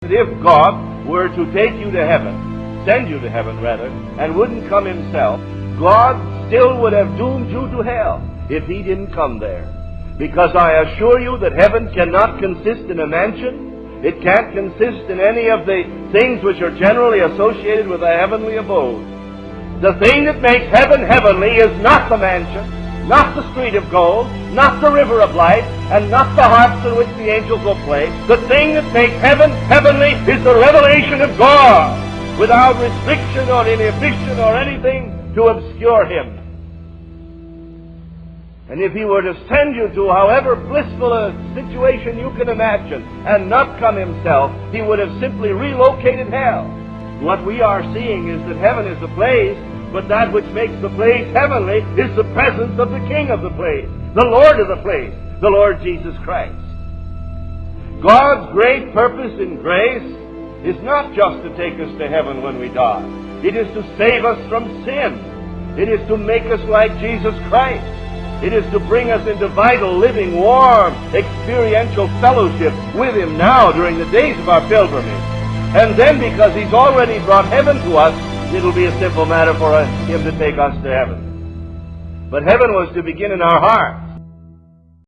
that if God were to take you to heaven, send you to heaven rather, and wouldn't come himself, God still would have doomed you to hell if he didn't come there. Because I assure you that heaven cannot consist in a mansion. It can't consist in any of the things which are generally associated with a heavenly abode. The thing that makes heaven heavenly is not the mansion, not the street of gold, not the river of light, and not the harps in which the angels will play. The thing that makes heaven heavenly is the revelation of God, without restriction or inhibition or anything to obscure Him. And if He were to send you to however blissful a situation you can imagine and not come Himself, He would have simply relocated hell. What we are seeing is that heaven is a place, but that which makes the place heavenly is the presence of the King of the place, the Lord of the place, the Lord Jesus Christ. God's great purpose in grace is not just to take us to heaven when we die. It is to save us from sin. It is to make us like Jesus Christ. It is to bring us into vital, living, warm, experiential fellowship with Him now during the days of our pilgrimage. And then because He's already brought heaven to us, it'll be a simple matter for Him to take us to heaven. But heaven was to begin in our hearts.